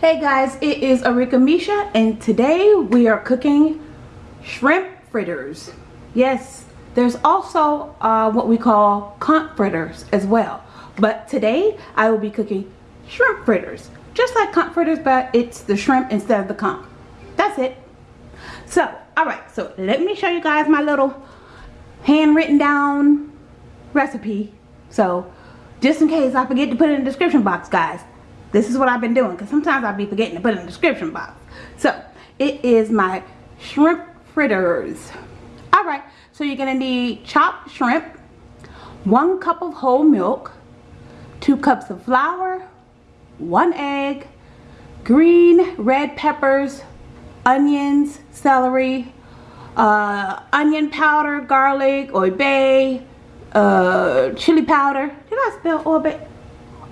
Hey guys, it is Arika Misha and today we are cooking shrimp fritters. Yes, there's also uh, what we call conch fritters as well. But today I will be cooking shrimp fritters. Just like conch fritters, but it's the shrimp instead of the conch. That's it. So, alright, so let me show you guys my little handwritten down recipe. So, just in case I forget to put it in the description box, guys this is what I've been doing because sometimes I'll be forgetting to put in the description box. So it is my shrimp fritters. Alright, so you're to need chopped shrimp, one cup of whole milk, two cups of flour, one egg, green red peppers, onions, celery, uh, onion powder, garlic, oy bay, uh, chili powder. Did I spell oy bay?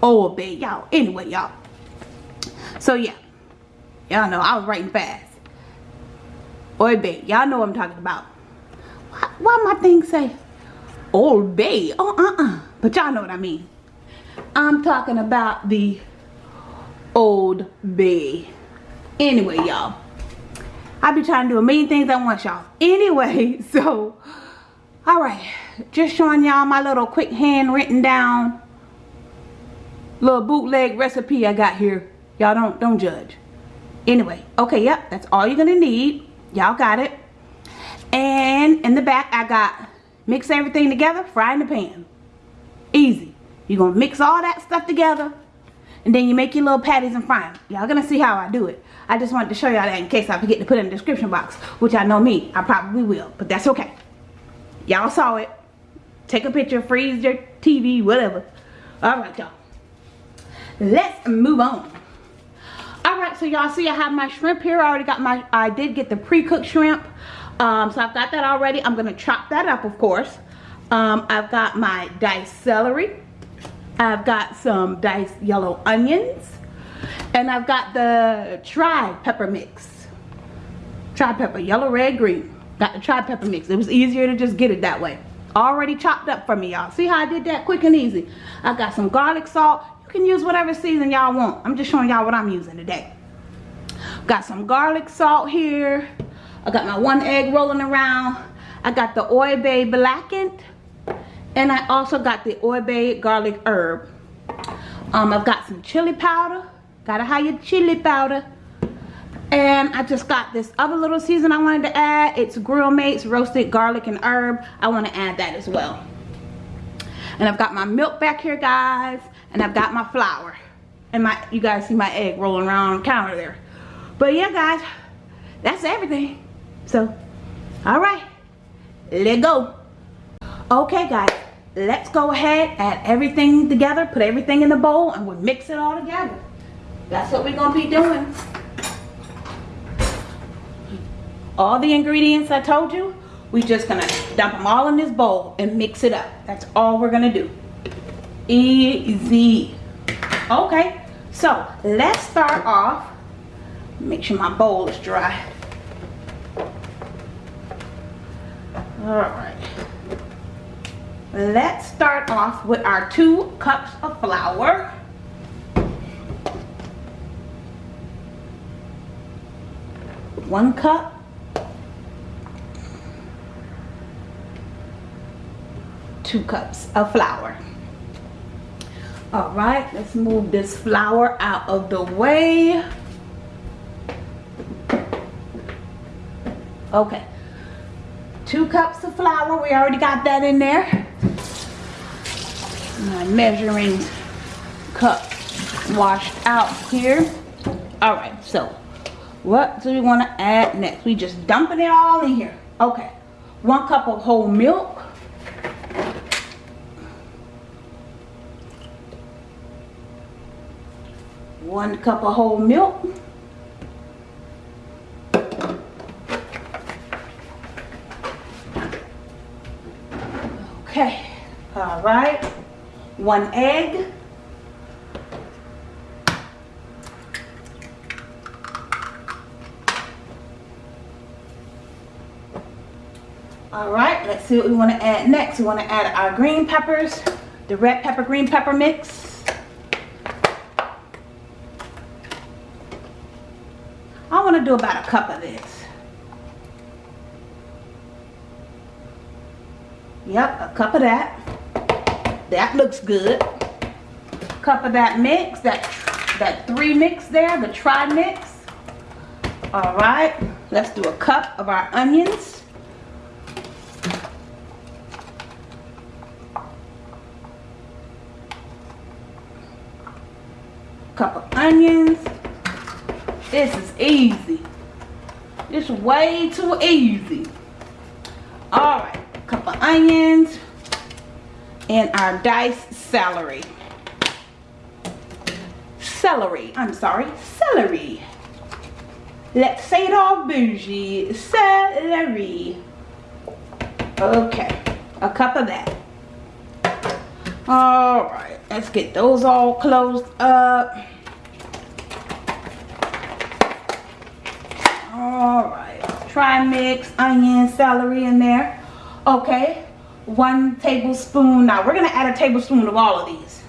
Oh, bed, y'all. Anyway, y'all. So, yeah. Y'all know I was writing fast. Oy bay. Y'all know what I'm talking about. Why, why my thing say Old Bay? Oh, uh-uh. But y'all know what I mean. I'm talking about the Old Bay. Anyway, y'all. I be trying to do a million things at once, y'all. Anyway, so, alright. Just showing y'all my little quick hand written down little bootleg recipe I got here. Y'all don't don't judge. Anyway, okay, yep, that's all you're gonna need. Y'all got it. And in the back I got mix everything together, fry in the pan. Easy. You're gonna mix all that stuff together and then you make your little patties and fry them. Y'all gonna see how I do it. I just wanted to show y'all that in case I forget to put in the description box, which I know me, I probably will, but that's okay. Y'all saw it. Take a picture, freeze your TV, whatever. All right, y'all let's move on. All right so y'all see i have my shrimp here. I already got my i did get the pre-cooked shrimp. Um, so i've got that already. I'm gonna chop that up of course. Um, i've got my diced celery. I've got some diced yellow onions. And i've got the tri-pepper mix. Tri-pepper yellow red green. Got the tri-pepper mix. It was easier to just get it that way. Already chopped up for me y'all. See how i did that quick and easy? I got some garlic salt can use whatever season y'all want. I'm just showing y'all what I'm using today. Got some garlic salt here. I got my one egg rolling around. I got the Old Bay blackened. And I also got the Old Bay garlic herb. Um, I've got some chili powder. Gotta have your chili powder. And I just got this other little season I wanted to add. It's Grill Mates roasted garlic and herb. I want to add that as well. And I've got my milk back here, guys and I've got my flour and my you guys see my egg rolling around on the counter there. But yeah guys that's everything. So all right let go. Okay guys let's go ahead add everything together put everything in the bowl and we'll mix it all together. That's what we're gonna be doing. All the ingredients I told you we just gonna dump them all in this bowl and mix it up. That's all we're gonna do easy. Okay so let's start off make sure my bowl is dry. All right. Let's start off with our two cups of flour. One cup. Two cups of flour all right let's move this flour out of the way. Okay. Two cups of flour we already got that in there. My measuring cup washed out here. All right so what do we want to add next? We just dumping it all in here. Okay one cup of whole milk one cup of whole milk. Okay, all right, one egg. All right, let's see what we want to add next. We want to add our green peppers, the red pepper green pepper mix. Do about a cup of this. Yep, a cup of that. That looks good. Cup of that mix, that that three mix there, the tri mix. All right, let's do a cup of our onions. Cup of onions. This is easy. It's way too easy. All right, cup of onions and our diced celery. Celery, I'm sorry, celery. Let's say it all bougie, celery. Okay, a cup of that. All right, let's get those all closed up. All right, try mix onion, celery in there. Okay, one tablespoon. Now we're gonna add a tablespoon of all of these.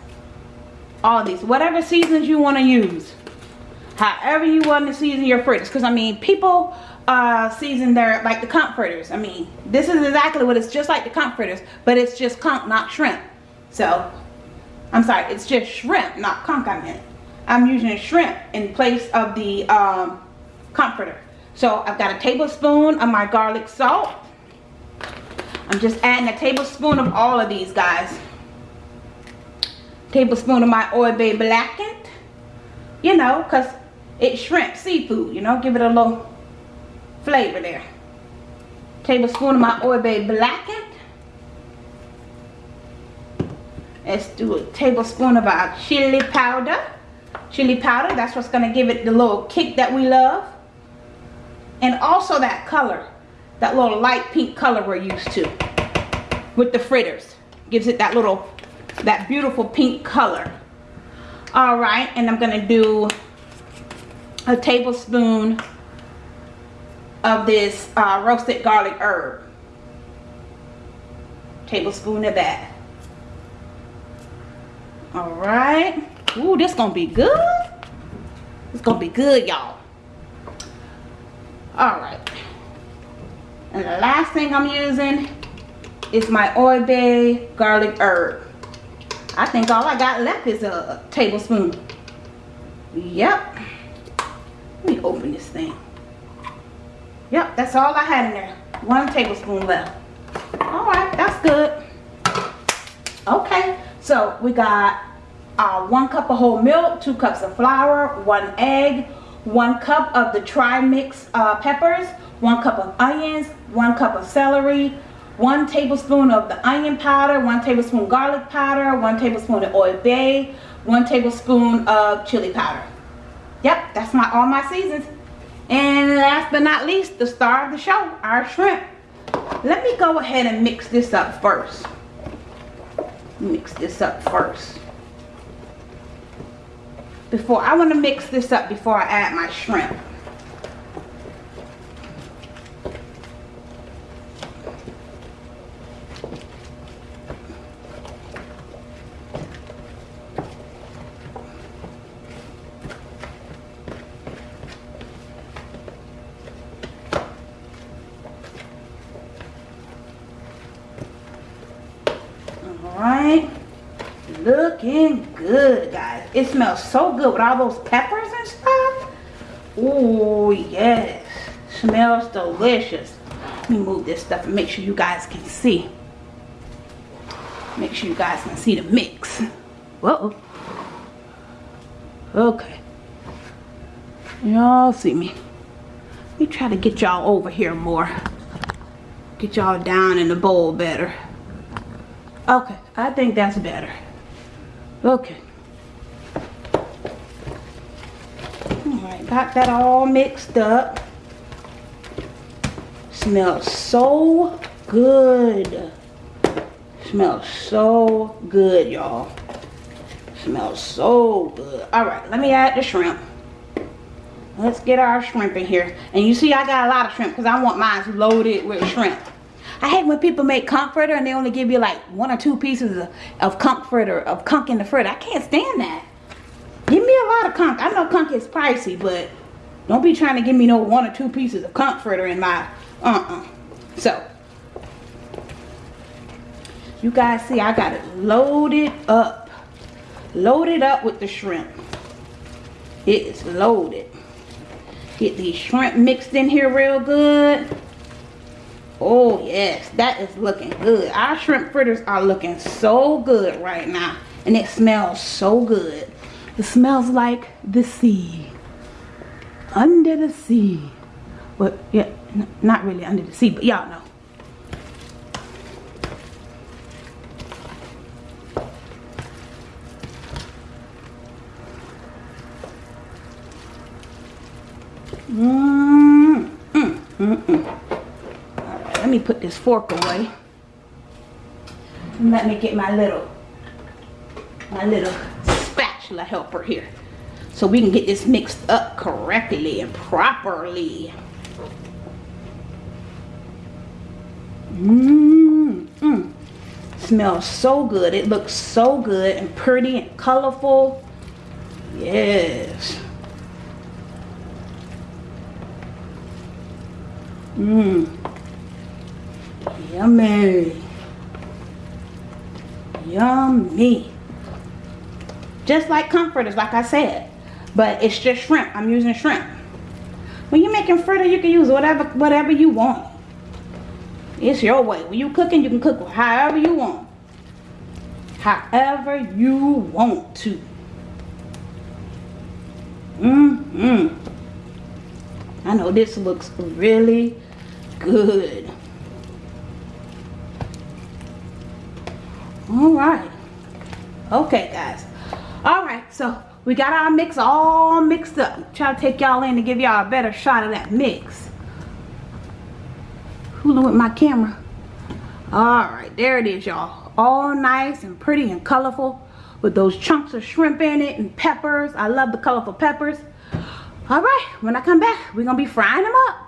All of these, whatever seasons you wanna use. However you want to season your fritters. Because I mean, people uh, season their, like the conch fritters. I mean, this is exactly what it's just like the conch fritters. But it's just conch, not shrimp. So, I'm sorry, it's just shrimp, not conch I meant. I'm using shrimp in place of the um, conch fritter. So I've got a tablespoon of my garlic salt. I'm just adding a tablespoon of all of these guys. Tablespoon of my Bay blackened. You know, because it's shrimp, seafood, you know, give it a little flavor there. Tablespoon of my Bay blackened. Let's do a tablespoon of our chili powder. Chili powder, that's what's going to give it the little kick that we love. And also that color, that little light pink color we're used to with the fritters. Gives it that little, that beautiful pink color. All right, and I'm gonna do a tablespoon of this uh, roasted garlic herb. Tablespoon of that. All right. Ooh, this gonna be good. It's gonna be good, y'all. All right. And the last thing I'm using is my Old Bay garlic herb. I think all I got left is a tablespoon. Yep. Let me open this thing. Yep, that's all I had in there. One tablespoon left. All right, that's good. Okay, so we got uh, one cup of whole milk, two cups of flour, one egg, one cup of the tri-mix uh, peppers, one cup of onions, one cup of celery, one tablespoon of the onion powder, one tablespoon garlic powder, one tablespoon of Old Bay, one tablespoon of chili powder. Yep, that's my all my seasons. And last but not least, the star of the show, our shrimp. Let me go ahead and mix this up first. Mix this up first. Before, I want to mix this up before I add my shrimp. right looking good guys it smells so good with all those peppers and stuff. Oh yes. Smells delicious. Let me move this stuff and make sure you guys can see. Make sure you guys can see the mix. Whoa. Okay. Y'all see me. Let me try to get y'all over here more. Get y'all down in the bowl better. Okay, I think that's better. Okay. Alright, got that all mixed up. Smells so good. Smells so good, y'all. Smells so good. Alright, let me add the shrimp. Let's get our shrimp in here. And you see I got a lot of shrimp because I want mine loaded with shrimp. I hate when people make conch fritter and they only give you like one or two pieces of, of conch fritter, of conch in the fritter. I can't stand that. Give me a lot of conch. I know conch is pricey, but Don't be trying to give me no one or two pieces of conch fritter in my, uh-uh. So, you guys see I got it loaded up. Loaded up with the shrimp. It is loaded. Get these shrimp mixed in here real good. Oh yes, that is looking good. Our shrimp fritters are looking so good right now. And it smells so good. It smells like the sea. Under the sea. But yeah, not really under the sea, but y'all know. Mm, mm, mm, let me put this fork away. And let me get my little, my little spatula helper here. So we can get this mixed up correctly and properly. Mmm, mm. Smells so good. It looks so good and pretty and colorful. Yes. Mmm. Yummy. Yummy. Just like conch fritters, like I said. But it's just shrimp. I'm using shrimp. When you're making fritter, you can use whatever whatever you want. It's your way. When you cooking, you can cook however you want. However you want to. Mm-hmm. I know this looks really good. All right. Okay, guys. All right, so we got our mix all mixed up. Try to take y'all in to give y'all a better shot of that mix. Fooling with my camera. All right, there it is, y'all. All nice and pretty and colorful with those chunks of shrimp in it and peppers. I love the colorful peppers. All right, when I come back, we're to be frying them up.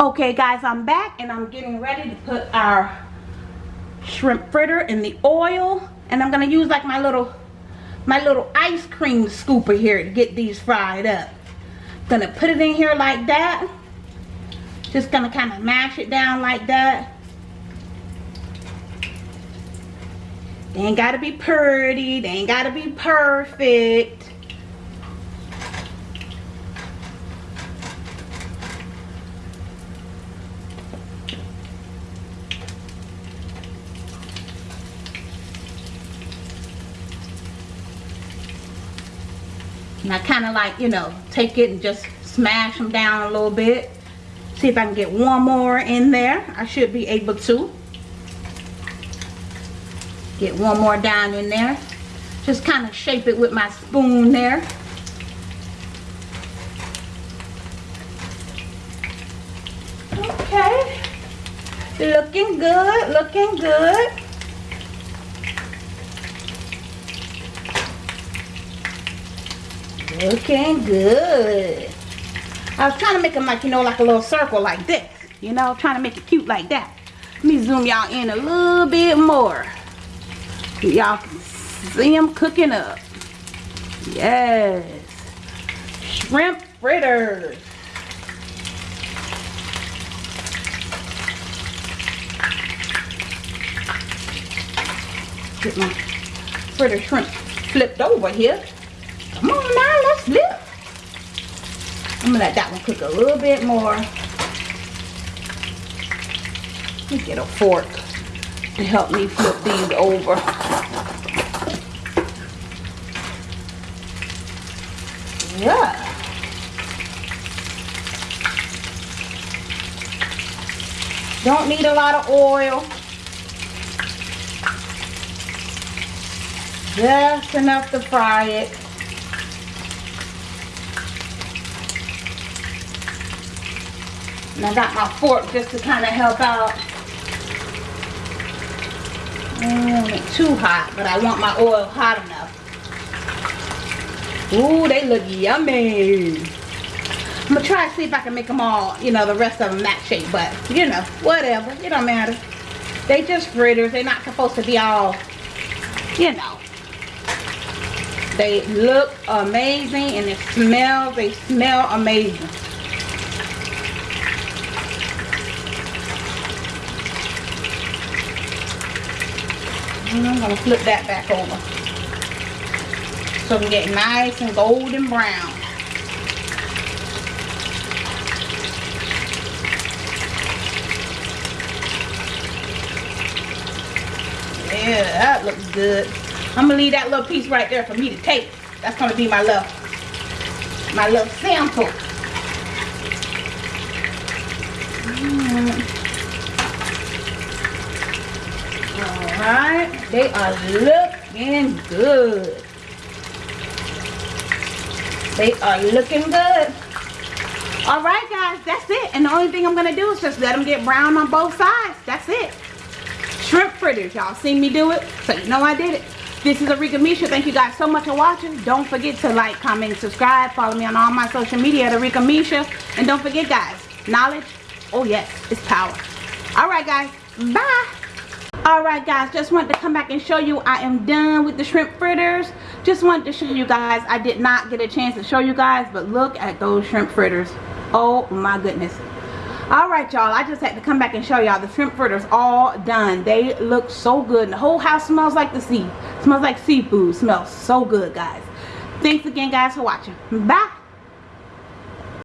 Okay guys, I'm back and I'm getting ready to put our shrimp fritter in the oil. And I'm gonna use like my little my little ice cream scooper here to get these fried up. Gonna put it in here like that. Just gonna kind of mash it down like that. They ain't gotta be pretty, they ain't gotta be perfect. And I kind of like, you know, take it and just smash them down a little bit. See if I can get one more in there. I should be able to. Get one more down in there. Just kind of shape it with my spoon there. Okay. Looking good, looking good. Looking good. I was trying to make them like, you know, like a little circle like this. You know, trying to make it cute like that. Let me zoom y'all in a little bit more. Y'all can see them cooking up. Yes. Shrimp fritters. Get my fritter shrimp flipped over here. Come on now, flip. I'm gonna let that one cook a little bit more. Let me get a fork to help me flip these over. Yeah. Don't need a lot of oil. Just enough to fry it. And I got my fork just to kind of help out. Mm, too hot, but I want my oil hot enough. Ooh, they look yummy. I'm gonna try to see if I can make them all, you know, the rest of them that shape, but you know, whatever, it don't matter. They just fritters, they're not supposed to be all, you know, They look amazing and it smells, they smell amazing. And I'm gonna flip that back over. So we get nice and golden brown. Yeah, that looks good. I'm gonna leave that little piece right there for me to take. That's gonna be my little, my little sample. Mm. Alright, they are looking good. They are looking good. Alright guys, that's it. And the only thing I'm gonna do is just let them get brown on both sides. That's it shrimp fritters. Y'all seen me do it, so you know I did it. This is Arika Misha. Thank you guys so much for watching. Don't forget to like, comment, subscribe. Follow me on all my social media at Arika Misha. And don't forget, guys, knowledge, oh yes, it's power. Alright, guys. Bye. Alright, guys. Just wanted to come back and show you I am done with the shrimp fritters. Just wanted to show you guys. I did not get a chance to show you guys, but look at those shrimp fritters. Oh, my goodness all right y'all i just had to come back and show y'all the shrimp fritters all done they look so good and the whole house smells like the sea smells like seafood smells so good guys thanks again guys for watching bye